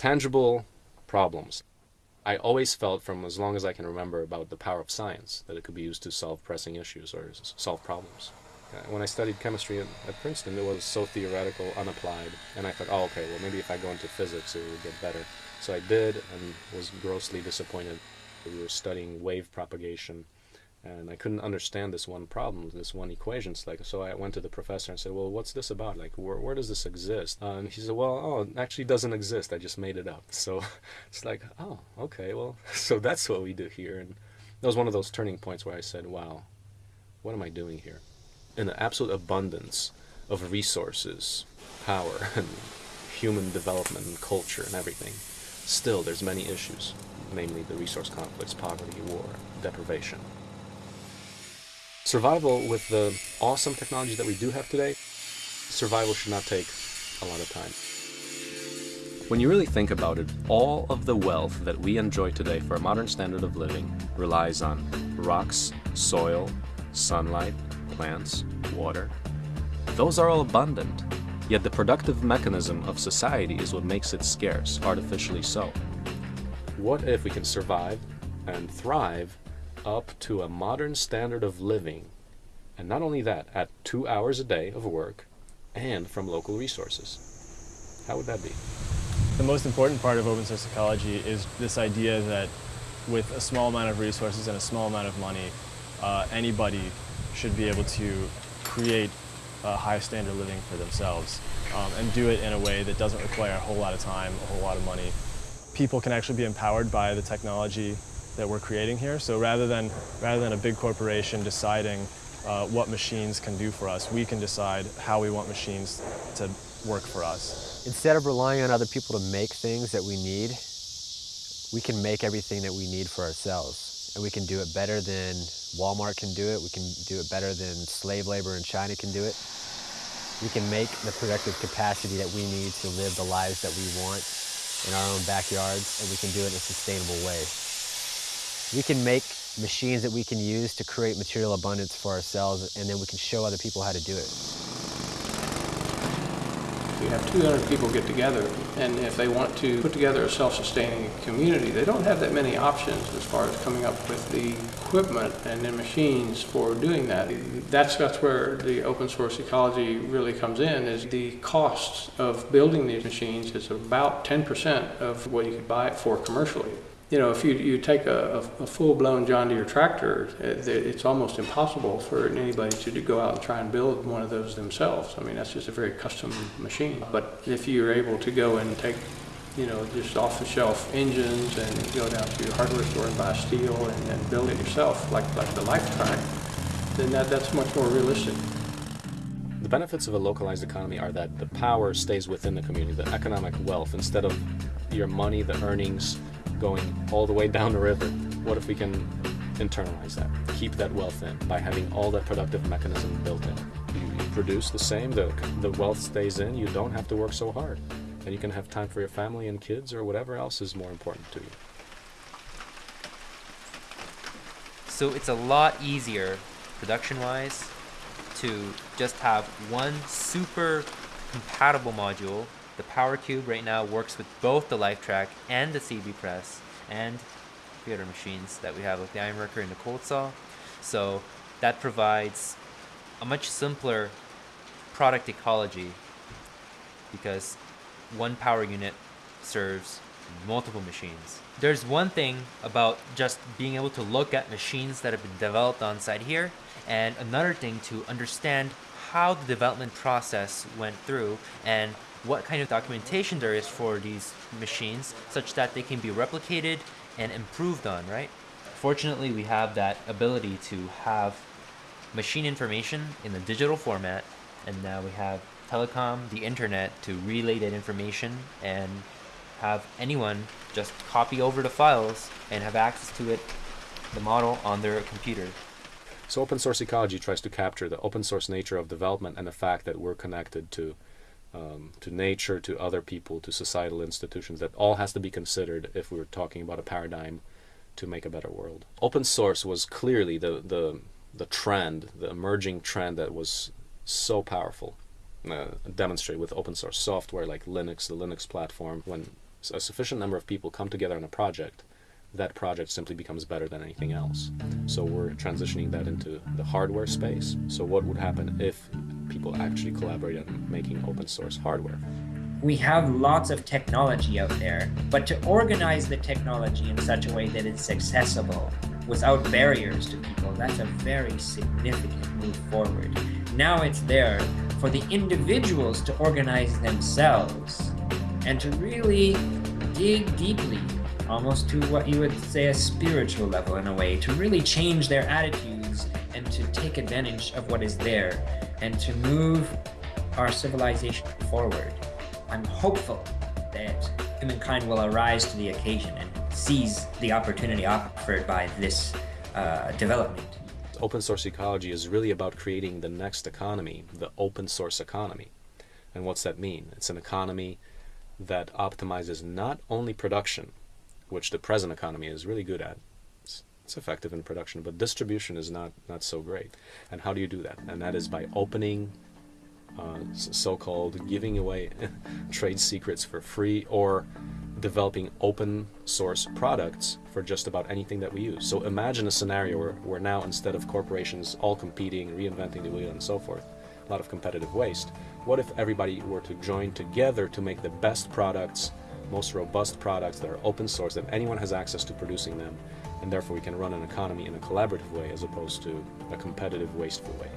tangible problems. I always felt from as long as I can remember about the power of science, that it could be used to solve pressing issues or solve problems. Uh, when I studied chemistry at, at Princeton, it was so theoretical, unapplied, and I thought, oh, okay, well, maybe if I go into physics, it will get better. So I did and was grossly disappointed. We were studying wave propagation and I couldn't understand this one problem, this one equation. It's like so I went to the professor and said, "Well, what's this about? Like, where, where does this exist?" Uh, and he said, "Well, oh, it actually doesn't exist. I just made it up." So it's like, "Oh, okay. Well, so that's what we do here." And that was one of those turning points where I said, "Wow, what am I doing here?" In the absolute abundance of resources, power, and human development and culture and everything, still there's many issues, namely the resource conflicts, poverty, war, deprivation. Survival with the awesome technology that we do have today, survival should not take a lot of time. When you really think about it, all of the wealth that we enjoy today for a modern standard of living relies on rocks, soil, sunlight, plants, water. Those are all abundant, yet the productive mechanism of society is what makes it scarce, artificially so. What if we can survive and thrive up to a modern standard of living, and not only that, at two hours a day of work and from local resources. How would that be? The most important part of open source ecology is this idea that with a small amount of resources and a small amount of money, uh, anybody should be able to create a high standard living for themselves um, and do it in a way that doesn't require a whole lot of time, a whole lot of money. People can actually be empowered by the technology that we're creating here. So rather than, rather than a big corporation deciding uh, what machines can do for us, we can decide how we want machines to work for us. Instead of relying on other people to make things that we need, we can make everything that we need for ourselves. And we can do it better than Walmart can do it. We can do it better than slave labor in China can do it. We can make the productive capacity that we need to live the lives that we want in our own backyards, and we can do it in a sustainable way. We can make machines that we can use to create material abundance for ourselves, and then we can show other people how to do it. We have 200 people get together, and if they want to put together a self-sustaining community, they don't have that many options as far as coming up with the equipment and the machines for doing that. That's, that's where the open source ecology really comes in, is the costs of building these machines is about 10% of what you could buy it for commercially you know, if you, you take a, a full-blown John Deere tractor, it's almost impossible for anybody to go out and try and build one of those themselves. I mean, that's just a very custom machine. But if you're able to go and take, you know, just off-the-shelf engines and go down to your hardware store and buy steel and, and build it yourself, like, like the LifeTrac, then that, that's much more realistic. The benefits of a localized economy are that the power stays within the community, the economic wealth, instead of your money, the earnings, going all the way down the river. What if we can internalize that, keep that wealth in by having all that productive mechanism built in? You, produce the same, the, the wealth stays in, you don't have to work so hard. And you can have time for your family and kids or whatever else is more important to you. So it's a lot easier, production-wise, to just have one super compatible module the Power Cube right now works with both the LifeTrac and the CEB press and the other machines that we have like the Ironworker and the Cold Saw. So that provides a much simpler product ecology because one power unit serves multiple machines. There's one thing about just being able to look at machines that have been developed on site here and another thing to understand how the development process went through and what kind of documentation there is for these machines such that they can be replicated and improved on, right? Fortunately, we have that ability to have machine information in the digital format, and now we have telecom, the internet, to relay that information and have anyone just copy over the files and have access to it, the model, on their computer. So open source ecology tries to capture the open source nature of development and the fact that we're connected to um, to nature, to other people, to societal institutions. That all has to be considered if we're talking about a paradigm to make a better world. Open source was clearly the the the trend, the emerging trend that was so powerful. Uh, demonstrated with open source software like Linux, the Linux platform, when a sufficient number of people come together on a project, that project simply becomes better than anything else. So we're transitioning that into the hardware space. So what would happen if people actually collaborate on making open source hardware? we have lots of technology out there, but to organize the technology in such a way that it's accessible without barriers to people, that's a very significant move forward. Now it's there for the individuals to organize themselves and to really dig deeply, almost to what you would say a spiritual level in a way, to really change their attitudes and to take advantage of what is there and to move our civilization forward. I'm hopeful that humankind will arise to the occasion and seize the opportunity offered by this uh, development. Open source ecology is really about creating the next economy, the open source economy. And what's that mean? It's an economy that optimizes not only production, which the present economy is really good at. It's, it's effective in production, but distribution is not, not so great. And how do you do that? And that is by opening uh, so-called giving away trade secrets for free or developing open source products for just about anything that we use. So imagine a scenario where, where now instead of corporations all competing, reinventing the wheel and so forth, a lot of competitive waste, what if everybody were to join together to make the best products, most robust products that are open source, that anyone has access to producing them, and therefore we can run an economy in a collaborative way as opposed to a competitive, wasteful way.